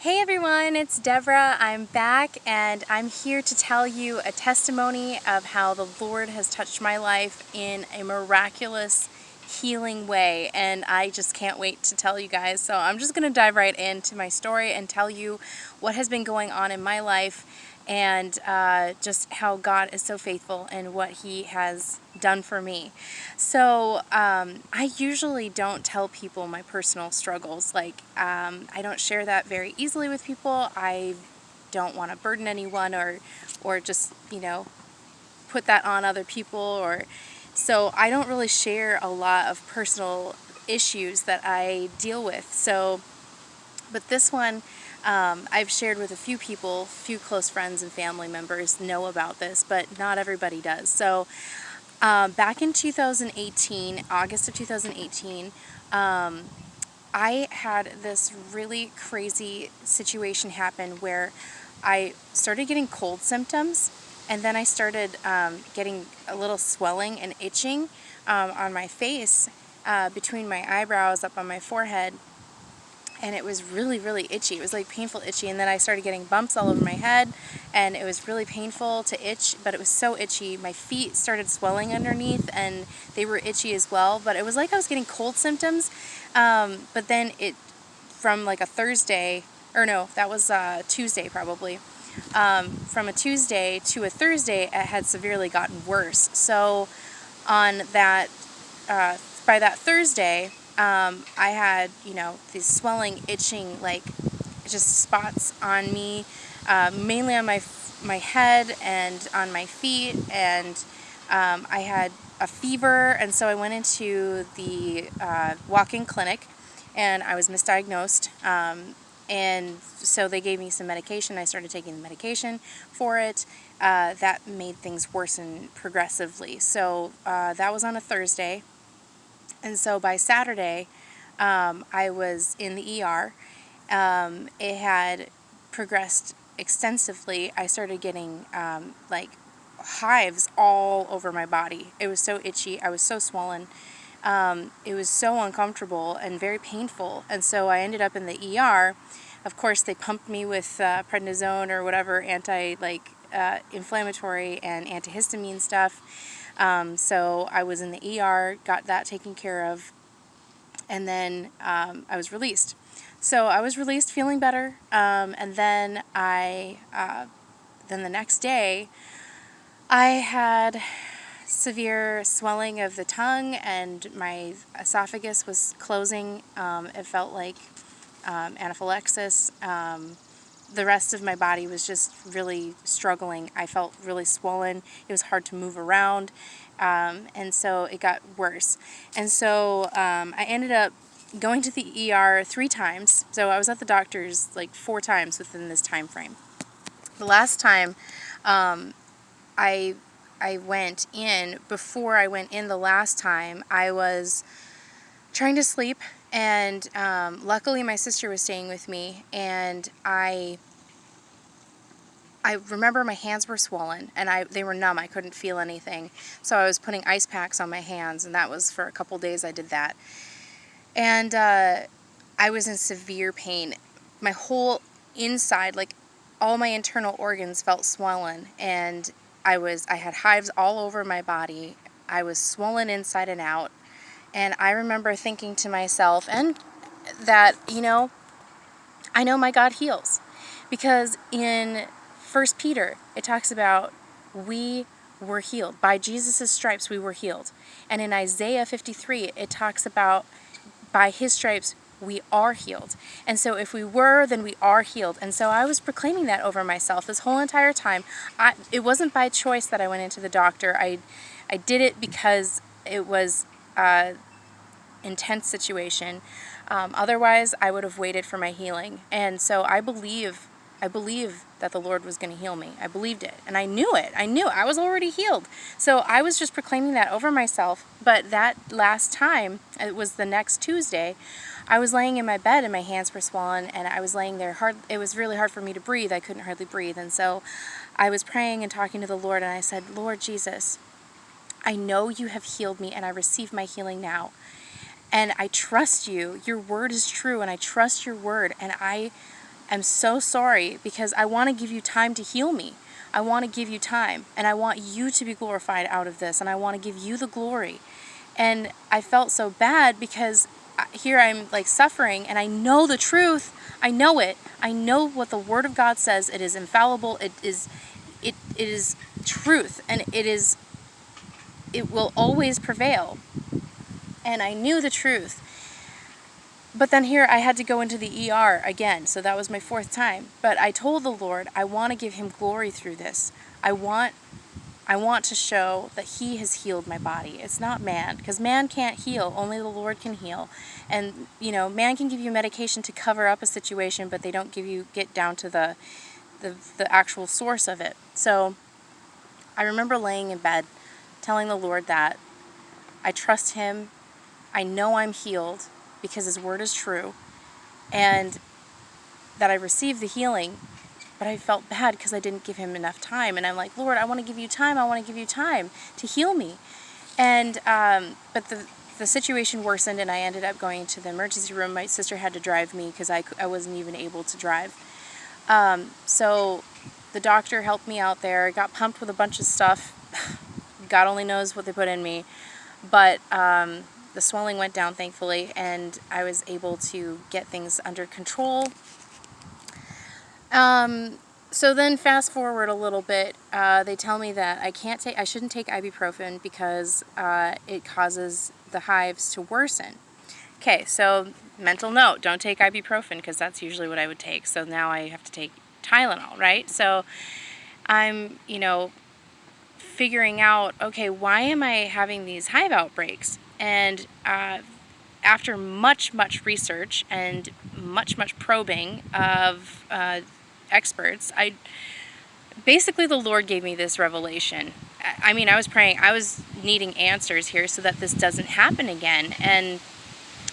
Hey everyone, it's Deborah. I'm back and I'm here to tell you a testimony of how the Lord has touched my life in a miraculous healing way and I just can't wait to tell you guys. So I'm just going to dive right into my story and tell you what has been going on in my life and uh, just how God is so faithful and what He has done for me. So um, I usually don't tell people my personal struggles. Like um, I don't share that very easily with people. I don't want to burden anyone or or just you know put that on other people or so I don't really share a lot of personal issues that I deal with. So but this one um, I've shared with a few people, few close friends and family members know about this, but not everybody does. So um, back in 2018, August of 2018, um, I had this really crazy situation happen where I started getting cold symptoms and then I started um, getting a little swelling and itching um, on my face uh, between my eyebrows up on my forehead and it was really really itchy. It was like painful itchy and then I started getting bumps all over my head and it was really painful to itch but it was so itchy my feet started swelling underneath and they were itchy as well but it was like I was getting cold symptoms um, but then it from like a Thursday or no that was uh, Tuesday probably um, from a Tuesday to a Thursday it had severely gotten worse. So on that uh, by that Thursday um, I had, you know, these swelling, itching, like just spots on me, uh, mainly on my my head and on my feet, and um, I had a fever, and so I went into the uh, walk-in clinic, and I was misdiagnosed, um, and so they gave me some medication. I started taking the medication for it. Uh, that made things worsen progressively. So uh, that was on a Thursday. And so by Saturday, um, I was in the ER. Um, it had progressed extensively. I started getting um, like hives all over my body. It was so itchy. I was so swollen. Um, it was so uncomfortable and very painful. And so I ended up in the ER. Of course, they pumped me with uh, prednisone or whatever anti like uh, inflammatory and antihistamine stuff. Um, so I was in the ER, got that taken care of, and then um, I was released. So I was released feeling better, um, and then I, uh, then the next day, I had severe swelling of the tongue and my esophagus was closing. Um, it felt like um, anaphylaxis. The rest of my body was just really struggling. I felt really swollen. It was hard to move around. Um, and so it got worse. And so um, I ended up going to the ER three times. So I was at the doctor's like four times within this time frame. The last time um, I I went in, before I went in the last time, I was trying to sleep and um, luckily my sister was staying with me and I I remember my hands were swollen and I they were numb. I couldn't feel anything. So I was putting ice packs on my hands and that was for a couple days I did that. And uh, I was in severe pain. My whole inside, like all my internal organs felt swollen and I was I had hives all over my body. I was swollen inside and out. And I remember thinking to myself, and that, you know, I know my God heals. Because in First Peter, it talks about we were healed. By Jesus' stripes, we were healed. And in Isaiah 53, it talks about by his stripes, we are healed. And so if we were, then we are healed. And so I was proclaiming that over myself this whole entire time. I, it wasn't by choice that I went into the doctor. I, I did it because it was uh, intense situation. Um, otherwise, I would have waited for my healing. And so I believe, I believe that the Lord was going to heal me. I believed it. And I knew it. I knew I was already healed. So I was just proclaiming that over myself. But that last time, it was the next Tuesday, I was laying in my bed and my hands were swollen and I was laying there hard. It was really hard for me to breathe. I couldn't hardly breathe. And so I was praying and talking to the Lord and I said, Lord Jesus, I know you have healed me and I receive my healing now and I trust you. Your word is true and I trust your word and I am so sorry because I want to give you time to heal me. I want to give you time and I want you to be glorified out of this and I want to give you the glory. And I felt so bad because here I'm like suffering and I know the truth. I know it. I know what the word of God says. It is infallible. It is it it is truth and it is it will always prevail. And I knew the truth. But then here I had to go into the ER again. So that was my fourth time. But I told the Lord, I want to give him glory through this. I want I want to show that He has healed my body. It's not man, because man can't heal, only the Lord can heal. And, you know, man can give you medication to cover up a situation, but they don't give you, get down to the, the, the actual source of it. So I remember laying in bed telling the Lord that I trust Him, I know I'm healed because His word is true, and that I received the healing but I felt bad because I didn't give him enough time. And I'm like, Lord, I want to give you time. I want to give you time to heal me. And, um, but the, the situation worsened and I ended up going to the emergency room. My sister had to drive me because I, I wasn't even able to drive. Um, so the doctor helped me out there. I got pumped with a bunch of stuff. God only knows what they put in me. But um, the swelling went down, thankfully, and I was able to get things under control um, so then fast forward a little bit, uh, they tell me that I can't take, I shouldn't take ibuprofen because uh, it causes the hives to worsen. Okay, so mental note, don't take ibuprofen because that's usually what I would take. So now I have to take Tylenol, right? So I'm, you know, figuring out, okay, why am I having these hive outbreaks? And uh, after much, much research and much, much probing of uh, experts, I basically the Lord gave me this revelation. I mean, I was praying, I was needing answers here so that this doesn't happen again. And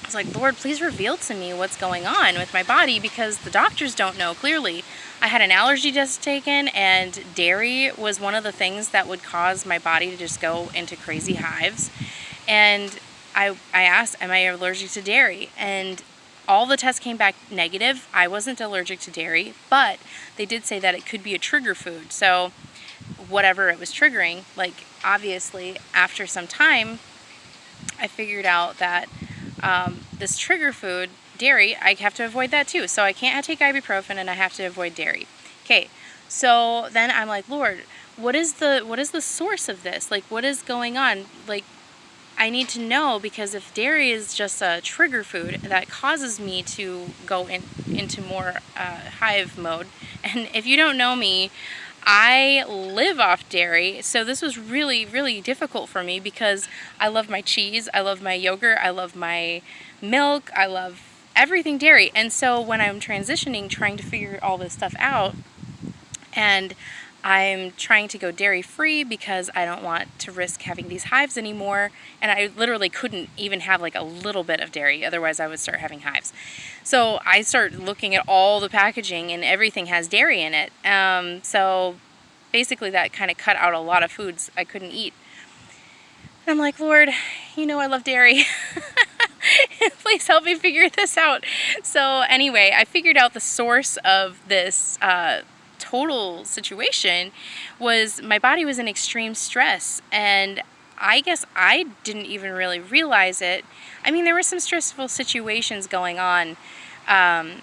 I was like, Lord, please reveal to me what's going on with my body because the doctors don't know clearly. I had an allergy test taken, and dairy was one of the things that would cause my body to just go into crazy hives. And I, I asked, Am I allergic to dairy? And all the tests came back negative. I wasn't allergic to dairy, but they did say that it could be a trigger food. So whatever it was triggering, like obviously after some time, I figured out that um, this trigger food, dairy, I have to avoid that too. So I can't take ibuprofen and I have to avoid dairy. Okay, so then I'm like, Lord, what is the what is the source of this? Like, what is going on? Like, I need to know because if dairy is just a trigger food that causes me to go in, into more uh, hive mode, and if you don't know me, I live off dairy, so this was really, really difficult for me because I love my cheese, I love my yogurt, I love my milk, I love everything dairy. And so when I'm transitioning, trying to figure all this stuff out, and I'm trying to go dairy free because I don't want to risk having these hives anymore. And I literally couldn't even have like a little bit of dairy, otherwise, I would start having hives. So I start looking at all the packaging, and everything has dairy in it. Um, so basically, that kind of cut out a lot of foods I couldn't eat. And I'm like, Lord, you know I love dairy. Please help me figure this out. So anyway, I figured out the source of this. Uh, total situation was my body was in extreme stress and I guess I didn't even really realize it. I mean, there were some stressful situations going on um,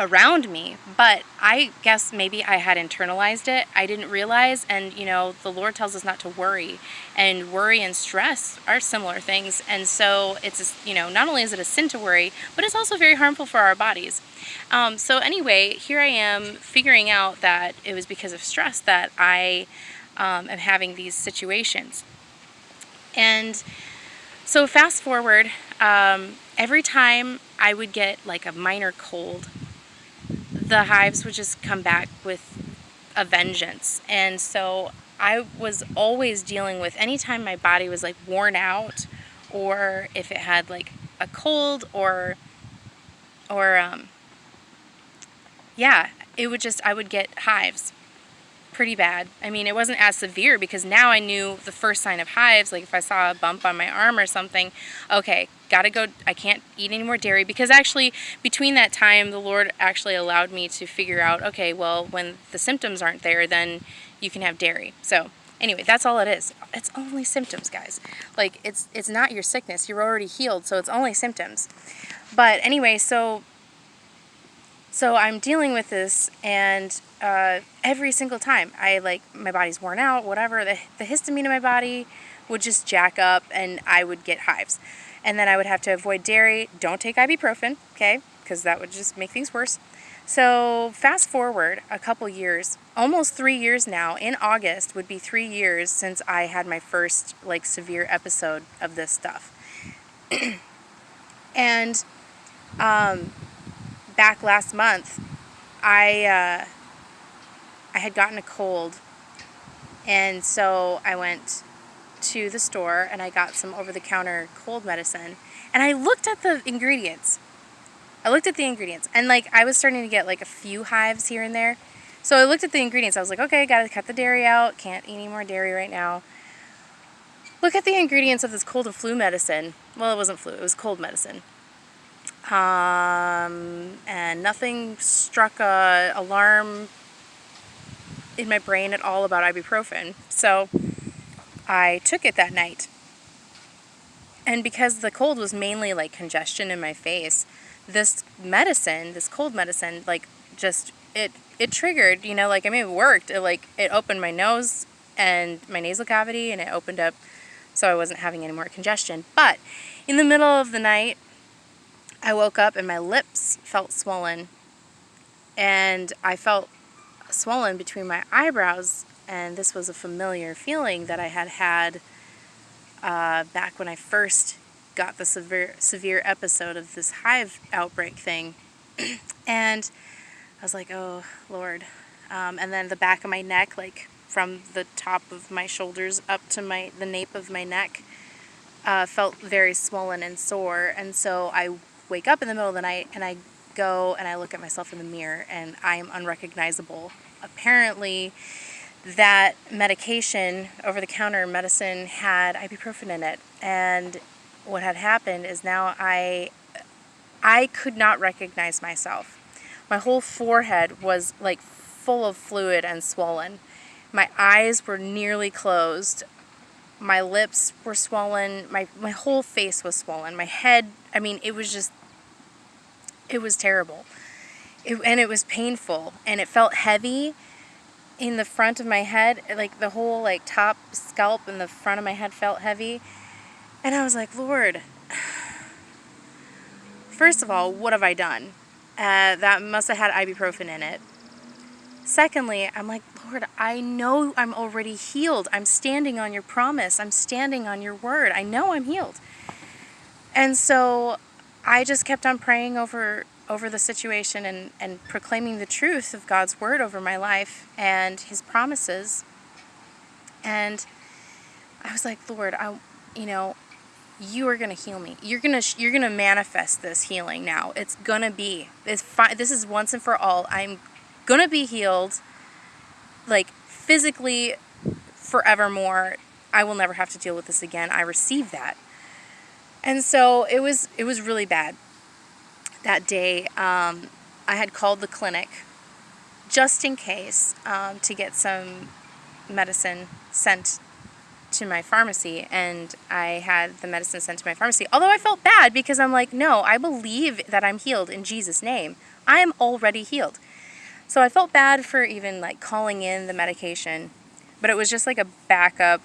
around me, but I guess maybe I had internalized it. I didn't realize, and you know, the Lord tells us not to worry, and worry and stress are similar things. And so it's, you know, not only is it a sin to worry, but it's also very harmful for our bodies. Um, so anyway, here I am figuring out that it was because of stress that I um, am having these situations. And so fast forward, um, every time I would get like a minor cold, the hives would just come back with a vengeance. And so I was always dealing with anytime my body was like worn out or if it had like a cold or or um, yeah, it would just, I would get hives pretty bad. I mean, it wasn't as severe because now I knew the first sign of hives, like if I saw a bump on my arm or something, okay, got to go, I can't eat any more dairy because actually, between that time, the Lord actually allowed me to figure out, okay, well, when the symptoms aren't there, then you can have dairy. So, anyway, that's all it is. It's only symptoms, guys. Like, it's, it's not your sickness. You're already healed, so it's only symptoms. But anyway, so so I'm dealing with this, and uh, every single time I like my body's worn out, whatever, the, the histamine in my body would just jack up, and I would get hives. And then I would have to avoid dairy. Don't take ibuprofen, okay? Because that would just make things worse. So fast forward a couple years, almost three years now. In August would be three years since I had my first like severe episode of this stuff. and um, back last month, I uh, I had gotten a cold, and so I went to the store and I got some over-the-counter cold medicine, and I looked at the ingredients. I looked at the ingredients, and like I was starting to get like a few hives here and there. So I looked at the ingredients. I was like, okay, gotta cut the dairy out. Can't eat any more dairy right now. Look at the ingredients of this cold and flu medicine. Well, it wasn't flu, it was cold medicine um, and nothing struck a alarm in my brain at all about ibuprofen. So I took it that night. And because the cold was mainly like congestion in my face, this medicine, this cold medicine, like just it it triggered, you know, like I mean it worked. It like it opened my nose and my nasal cavity and it opened up so I wasn't having any more congestion. But in the middle of the night, I woke up and my lips felt swollen and I felt swollen between my eyebrows and this was a familiar feeling that I had had uh, back when I first got the severe severe episode of this hive outbreak thing. And I was like oh lord. Um, and then the back of my neck like from the top of my shoulders up to my the nape of my neck uh, felt very swollen and sore. And so I wake up in the middle of the night and I go and I look at myself in the mirror and I am unrecognizable. Apparently, that medication, over the counter medicine, had ibuprofen in it. And what had happened is now I I could not recognize myself. My whole forehead was like full of fluid and swollen. My eyes were nearly closed. My lips were swollen. My, my whole face was swollen. My head, I mean, it was just it was terrible. It, and it was painful and it felt heavy in the front of my head like the whole like top scalp and the front of my head felt heavy. And i was like lord first of all what have i done? Uh, that must have had ibuprofen in it. Secondly i'm like lord i know i'm already healed. I'm standing on your promise. I'm standing on your word. I know i'm healed. And so I just kept on praying over over the situation and, and proclaiming the truth of God's word over my life and his promises. And I was like, Lord, I you know, you are going to heal me. You're going to you're going to manifest this healing now. It's going to be. Fi- this is once and for all. I'm going to be healed like physically forevermore. I will never have to deal with this again. I receive that. And so it was it was really bad that day. Um, I had called the clinic just in case um, to get some medicine sent to my pharmacy and I had the medicine sent to my pharmacy. Although I felt bad because I'm like, no, I believe that I'm healed in Jesus' name. I am already healed. So I felt bad for even like calling in the medication, but it was just like a backup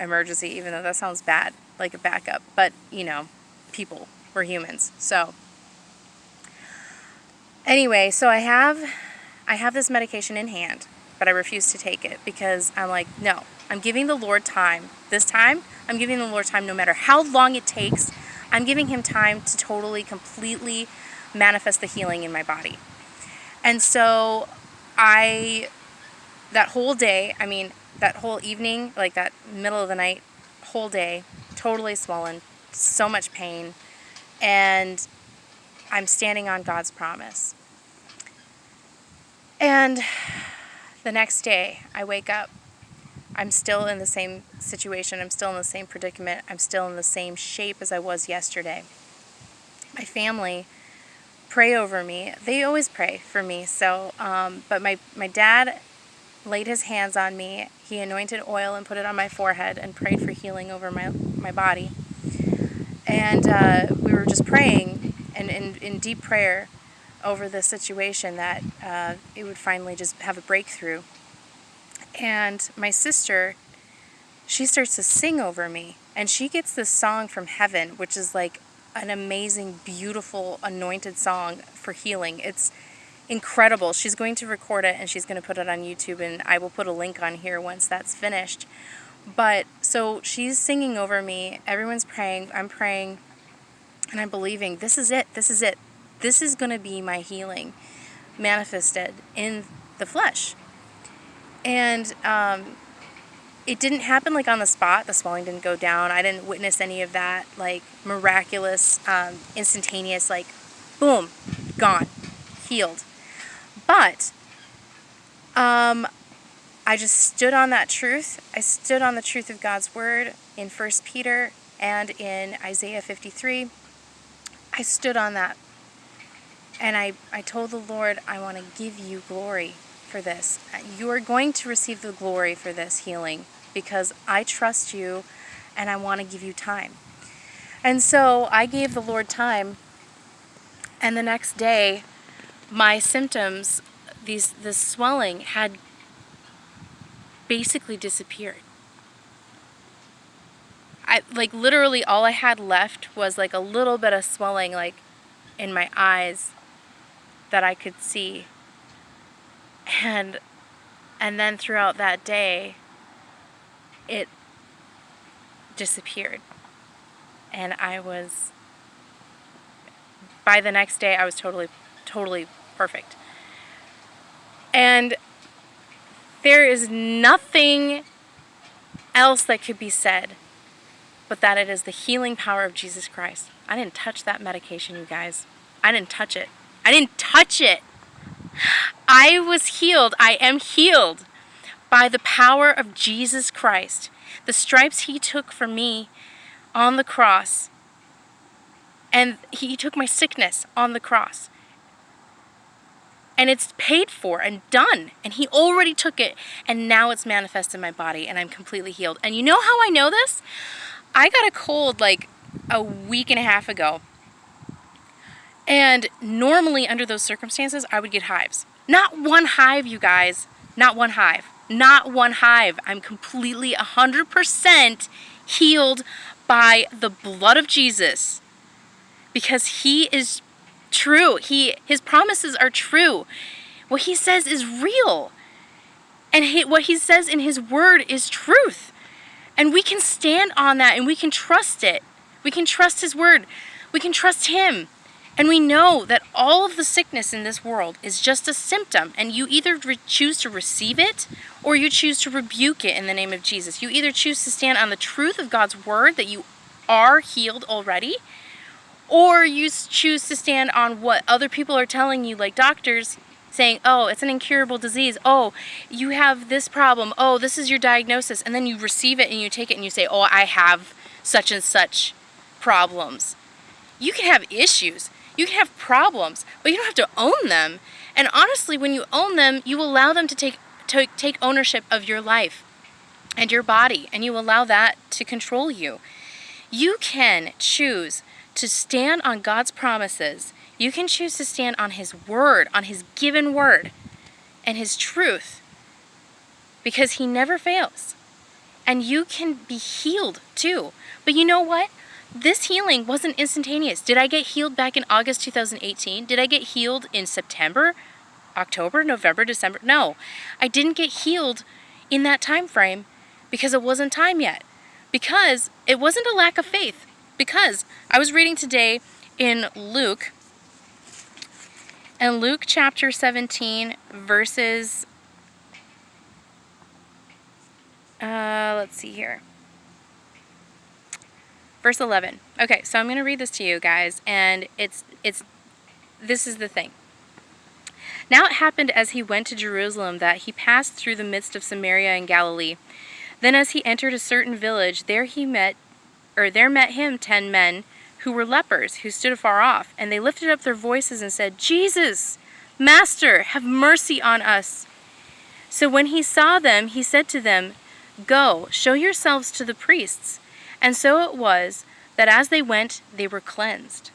emergency, even though that sounds bad like a backup, but you know, people, we're humans. So anyway, so I have I have this medication in hand, but I refuse to take it because I'm like, no, I'm giving the Lord time. This time, I'm giving the Lord time no matter how long it takes. I'm giving him time to totally completely manifest the healing in my body. And so I that whole day, I mean, that whole evening, like that middle of the night, whole day, totally swollen, so much pain, and I'm standing on God's promise. And the next day, I wake up. I'm still in the same situation. I'm still in the same predicament. I'm still in the same shape as I was yesterday. My family pray over me. They always pray for me. So, um, but my, my dad laid his hands on me. He anointed oil and put it on my forehead and prayed for healing over my, my body. And uh, we were just praying and in, in deep prayer over the situation that uh, it would finally just have a breakthrough. And my sister, she starts to sing over me. And she gets this song from heaven, which is like an amazing, beautiful, anointed song for healing. It's incredible. She's going to record it and she's going to put it on YouTube, and I will put a link on here once that's finished. But so she's singing over me, everyone's praying, I'm praying, and I'm believing this is it, this is it. This is going to be my healing manifested in the flesh. And um, it didn't happen like on the spot. The swelling didn't go down. I didn't witness any of that like miraculous, um, instantaneous, like boom, gone, healed. But um, I just stood on that truth. I stood on the truth of God's word in 1 Peter and in Isaiah 53. I stood on that. And I, I told the Lord, I want to give you glory for this. You are going to receive the glory for this healing because I trust you and I want to give you time. And so I gave the Lord time, and the next day, my symptoms, these this swelling, had basically disappeared. I like literally all I had left was like a little bit of swelling, like in my eyes, that I could see. And and then throughout that day, it disappeared. And I was, by the next day, I was totally, totally perfect. And there is nothing else that could be said but that it is the healing power of Jesus Christ. I didn't touch that medication, you guys. I didn't touch it. I didn't touch it. I was healed. I am healed by the power of Jesus Christ, the stripes he took for me on the cross, and he took my sickness on the cross. And it's paid for and done. And he already took it. And now it's manifest in my body. And I'm completely healed. And you know how I know this? I got a cold like a week and a half ago. And normally, under those circumstances, I would get hives. Not one hive, you guys. Not one hive. Not one hive. I'm completely 100% healed by the blood of Jesus because he is true. He his promises are true. What he says is real. And he, what he says in his word is truth. And we can stand on that and we can trust it. We can trust his word. We can trust him. And we know that all of the sickness in this world is just a symptom, and you either choose to receive it or you choose to rebuke it in the name of Jesus. You either choose to stand on the truth of God's word that you are healed already, or you choose to stand on what other people are telling you, like doctors saying, oh, it's an incurable disease. Oh, you have this problem. Oh, this is your diagnosis. And then you receive it and you take it and you say, oh, I have such and such problems. You can have issues you can have problems, but you don't have to own them. And honestly, when you own them, you allow them to take, to take ownership of your life and your body, and you allow that to control you. You can choose to stand on God's promises. You can choose to stand on His word, on His given word, and His truth, because He never fails. And you can be healed too. But you know what? This healing wasn't instantaneous. Did I get healed back in August 2018? Did I get healed in September, October, November, December? No. I didn't get healed in that time frame because it wasn't time yet. Because it wasn't a lack of faith. Because I was reading today in Luke, and Luke chapter 17, verses, uh, let's see here verse 11. Okay, so I'm going to read this to you guys, and it's, it's, this is the thing. Now it happened as he went to Jerusalem that he passed through the midst of Samaria and Galilee. Then as he entered a certain village, there he met, or there met him ten men who were lepers, who stood afar off, and they lifted up their voices and said, Jesus, Master, have mercy on us. So when he saw them, he said to them, Go, show yourselves to the priests. And so it was that as they went, they were cleansed.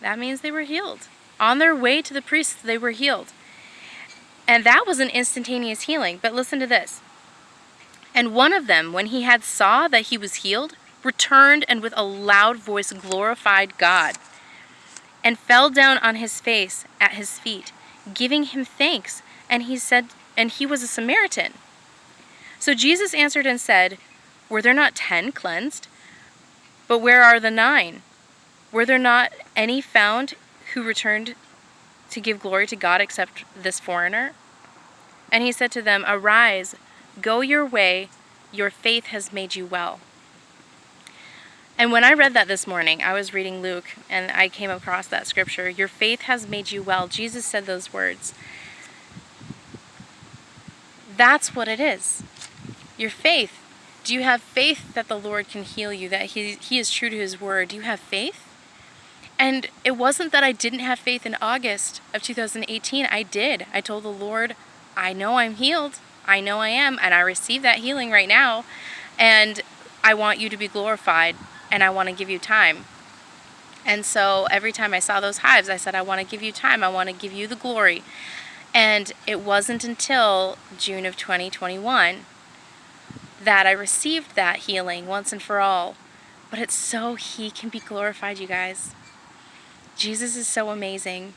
That means they were healed. On their way to the priests, they were healed. And that was an instantaneous healing. But listen to this. And one of them, when he had saw that he was healed, returned and with a loud voice glorified God, and fell down on his face at his feet, giving him thanks. And he said, and he was a Samaritan. So Jesus answered and said, Were there not ten cleansed? But where are the nine? Were there not any found who returned to give glory to God except this foreigner? And he said to them, Arise, go your way, your faith has made you well. And when I read that this morning, I was reading Luke and I came across that scripture. Your faith has made you well. Jesus said those words. That's what it is. Your faith. Do you have faith that the Lord can heal you, that he, he is true to His word? Do you have faith? And it wasn't that I didn't have faith in August of 2018. I did. I told the Lord, I know I'm healed. I know I am. And I receive that healing right now. And I want you to be glorified and I want to give you time. And so every time I saw those hives, I said, I want to give you time. I want to give you the glory. And it wasn't until June of 2021 that I received that healing once and for all. But it's so He can be glorified, you guys. Jesus is so amazing,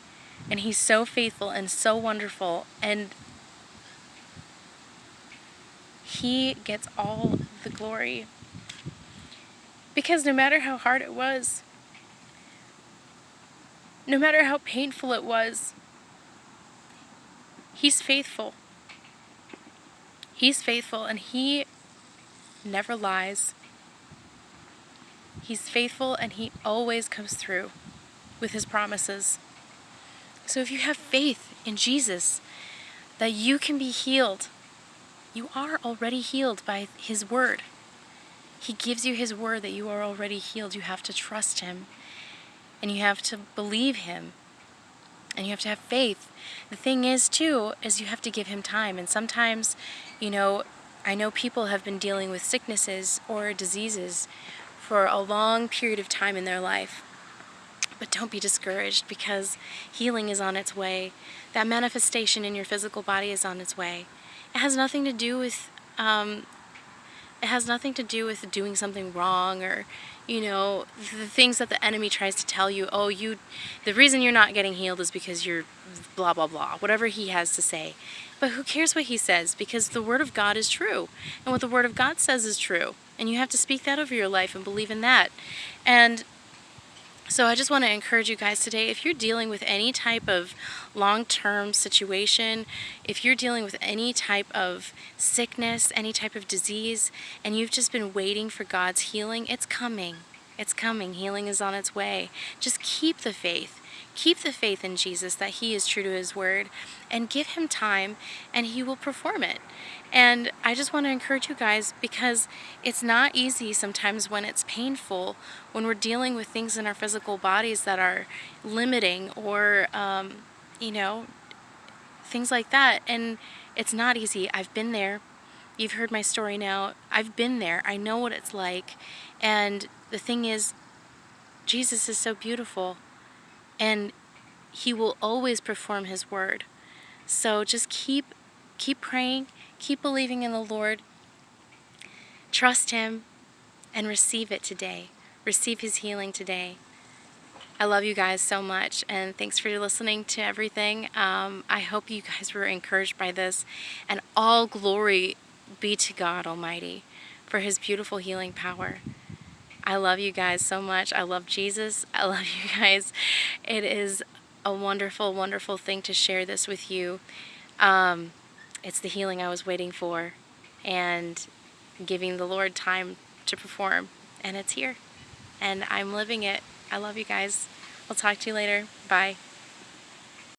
and He's so faithful and so wonderful, and He gets all the glory. Because no matter how hard it was, no matter how painful it was, He's faithful. He's faithful and He never lies. He's faithful and He always comes through with His promises. So if you have faith in Jesus that you can be healed, you are already healed by His Word. He gives you His word that you are already healed. You have to trust Him and you have to believe Him and you have to have faith. The thing is, too, is you have to give Him time. And sometimes, you know, I know people have been dealing with sicknesses or diseases for a long period of time in their life. But don't be discouraged because healing is on its way. That manifestation in your physical body is on its way. It has nothing to do with um, it has nothing to do with doing something wrong or, you know, the things that the enemy tries to tell you, oh, you, the reason you're not getting healed is because you're blah, blah, blah, whatever he has to say. But who cares what he says? Because the Word of God is true. And what the Word of God says is true. And you have to speak that over your life and believe in that. And so I just want to encourage you guys today, if you're dealing with any type of long-term situation, if you're dealing with any type of sickness, any type of disease, and you've just been waiting for God's healing, it's coming. It's coming. Healing is on its way. Just keep the faith. Keep the faith in Jesus that He is true to His word and give Him time and He will perform it. And I just want to encourage you guys because it's not easy sometimes when it's painful, when we're dealing with things in our physical bodies that are limiting or, um, you know, things like that. And it's not easy. I've been there. You've heard my story now. I've been there. I know what it's like. And the thing is, Jesus is so beautiful and he will always perform his word. So just keep keep praying, keep believing in the Lord. Trust him and receive it today. Receive his healing today. I love you guys so much and thanks for listening to everything. Um, I hope you guys were encouraged by this and all glory be to God Almighty for his beautiful healing power. I love you guys so much. I love Jesus. I love you guys. It is a wonderful, wonderful thing to share this with you. Um, it's the healing I was waiting for and giving the Lord time to perform. And it's here. And I'm living it. I love you guys. I'll talk to you later. Bye.